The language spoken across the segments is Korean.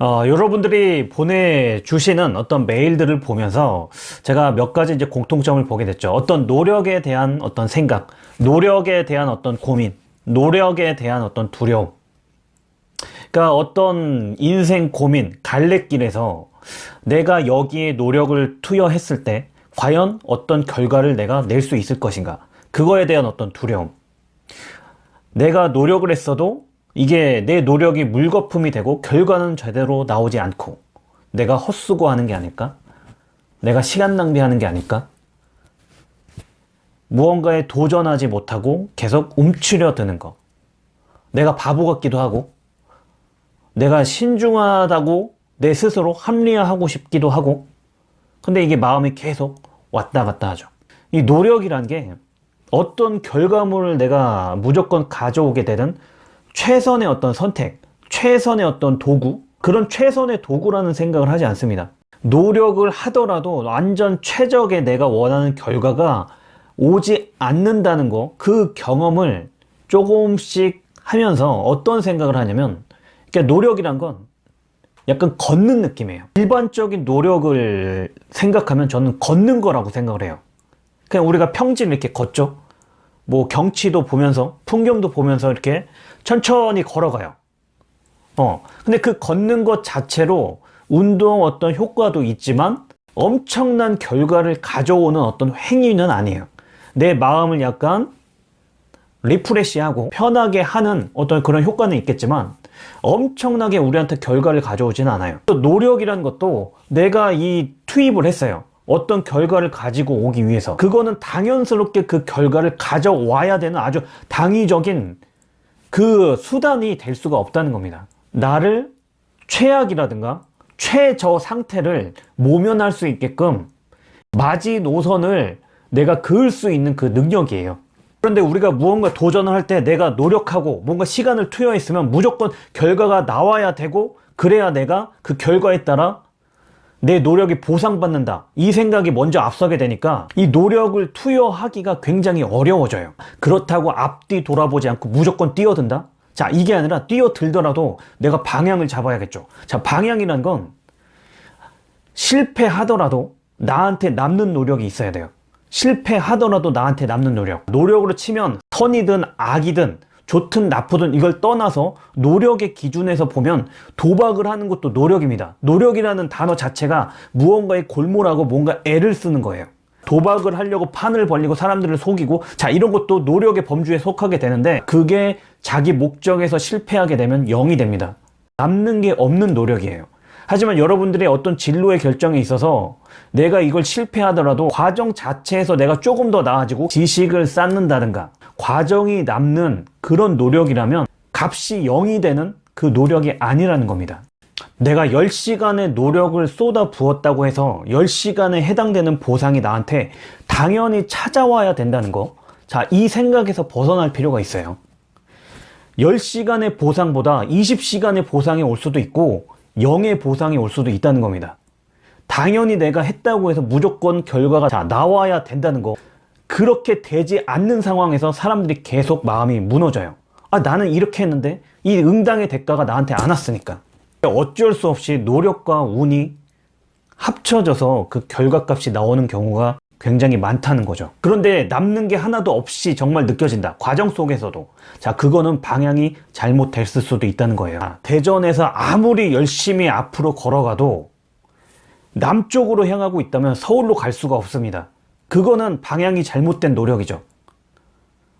어, 여러분들이 보내주시는 어떤 메일들을 보면서 제가 몇 가지 이제 공통점을 보게 됐죠. 어떤 노력에 대한 어떤 생각, 노력에 대한 어떤 고민, 노력에 대한 어떤 두려움. 그러니까 어떤 인생 고민, 갈래길에서 내가 여기에 노력을 투여했을 때 과연 어떤 결과를 내가 낼 수 있을 것인가. 그거에 대한 어떤 두려움. 내가 노력을 했어도 이게 내 노력이 물거품이 되고 결과는 제대로 나오지 않고 내가 헛수고하는 게 아닐까? 내가 시간 낭비하는 게 아닐까? 무언가에 도전하지 못하고 계속 움츠려 드는 거. 내가 바보 같기도 하고 내가 신중하다고 내 스스로 합리화하고 싶기도 하고 근데 이게 마음이 계속 왔다 갔다 하죠. 이 노력이란 게 어떤 결과물을 내가 무조건 가져오게 되는 최선의 어떤 선택, 최선의 어떤 도구, 그런 최선의 도구라는 생각을 하지 않습니다. 노력을 하더라도 완전 최적의 내가 원하는 결과가 오지 않는다는 거, 그 경험을 조금씩 하면서 어떤 생각을 하냐면, 그러니까 노력이란 건 약간 걷는 느낌이에요. 일반적인 노력을 생각하면 저는 걷는 거라고 생각을 해요. 그냥 우리가 평지를 이렇게 걷죠. 뭐 경치도 보면서 풍경도 보면서 이렇게 천천히 걸어가요. 어. 근데 그 걷는 것 자체로 운동 어떤 효과도 있지만 엄청난 결과를 가져오는 어떤 행위는 아니에요. 내 마음을 약간 리프레시하고 편하게 하는 어떤 그런 효과는 있겠지만 엄청나게 우리한테 결과를 가져오지는 않아요. 또 노력이라는 것도 내가 이 투입을 했어요. 어떤 결과를 가지고 오기 위해서 그거는 당연스럽게 그 결과를 가져와야 되는 아주 당위적인 그 수단이 될 수가 없다는 겁니다. 나를 최악이라든가 최저 상태를 모면할 수 있게끔 마지노선을 내가 그을 수 있는 그 능력이에요. 그런데 우리가 무언가 도전을 할 때 내가 노력하고 뭔가 시간을 투여했으면 무조건 결과가 나와야 되고 그래야 내가 그 결과에 따라 내 노력이 보상받는다. 이 생각이 먼저 앞서게 되니까 이 노력을 투여하기가 굉장히 어려워져요. 그렇다고 앞뒤 돌아보지 않고 무조건 뛰어든다? 자 이게 아니라 뛰어들더라도 내가 방향을 잡아야겠죠. 자 방향이란 건 실패하더라도 나한테 남는 노력이 있어야 돼요. 실패하더라도 나한테 남는 노력. 노력으로 치면 선이든 악이든 좋든 나쁘든 이걸 떠나서 노력의 기준에서 보면 도박을 하는 것도 노력입니다. 노력이라는 단어 자체가 무언가에 골몰하고 뭔가 애를 쓰는 거예요. 도박을 하려고 판을 벌리고 사람들을 속이고 자 이런 것도 노력의 범주에 속하게 되는데 그게 자기 목적에서 실패하게 되면 0이 됩니다. 남는 게 없는 노력이에요. 하지만 여러분들의 어떤 진로의 결정에 있어서 내가 이걸 실패하더라도 과정 자체에서 내가 조금 더 나아지고 지식을 쌓는다든가 과정이 남는 그런 노력이라면 값이 0이 되는 그 노력이 아니라는 겁니다. 내가 10시간의 노력을 쏟아 부었다고 해서 10시간에 해당되는 보상이 나한테 당연히 찾아와야 된다는 거. 자, 이 생각에서 벗어날 필요가 있어요. 10시간의 보상보다 20시간의 보상이 올 수도 있고 0의 보상이 올 수도 있다는 겁니다. 당연히 내가 했다고 해서 무조건 결과가 자, 나와야 된다는 거. 그렇게 되지 않는 상황에서 사람들이 계속 마음이 무너져요. 아, 나는 이렇게 했는데 이 응당의 대가가 나한테 안 왔으니까. 어쩔 수 없이 노력과 운이 합쳐져서 그 결과값이 나오는 경우가 굉장히 많다는 거죠. 그런데 남는 게 하나도 없이 정말 느껴진다. 과정 속에서도. 자, 그거는 방향이 잘못됐을 수도 있다는 거예요. 아, 대전에서 아무리 열심히 앞으로 걸어가도 남쪽으로 향하고 있다면 서울로 갈 수가 없습니다. 그거는 방향이 잘못된 노력이죠.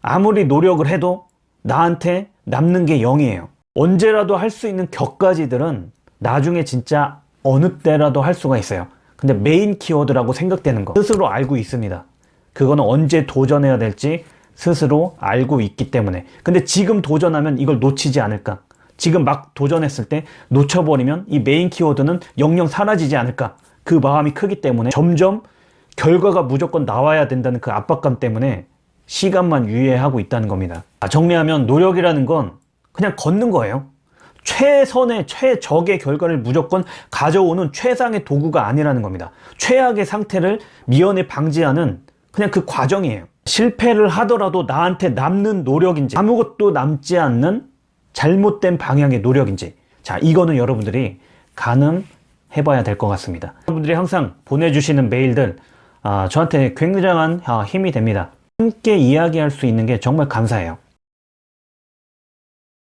아무리 노력을 해도 나한테 남는 게 0이에요. 언제라도 할 수 있는 격가지들은 나중에 진짜 어느 때라도 할 수가 있어요. 근데 메인 키워드라고 생각되는 거 스스로 알고 있습니다. 그거는 언제 도전해야 될지 스스로 알고 있기 때문에 근데 지금 도전하면 이걸 놓치지 않을까 지금 막 도전했을 때 놓쳐버리면 이 메인 키워드는 영영 사라지지 않을까 그 마음이 크기 때문에 점점 결과가 무조건 나와야 된다는 그 압박감 때문에 시간만 유예하고 있다는 겁니다. 아, 정리하면 노력이라는 건 그냥 걷는 거예요. 최선의 최적의 결과를 무조건 가져오는 최상의 도구가 아니라는 겁니다. 최악의 상태를 미연에 방지하는 그냥 그 과정이에요. 실패를 하더라도 나한테 남는 노력인지 아무것도 남지 않는 잘못된 방향의 노력인지 자 이거는 여러분들이 가늠해 봐야 될 것 같습니다. 여러분들이 항상 보내주시는 메일들 아, 저한테 굉장한 아, 힘이 됩니다. 함께 이야기할 수 있는 게 정말 감사해요.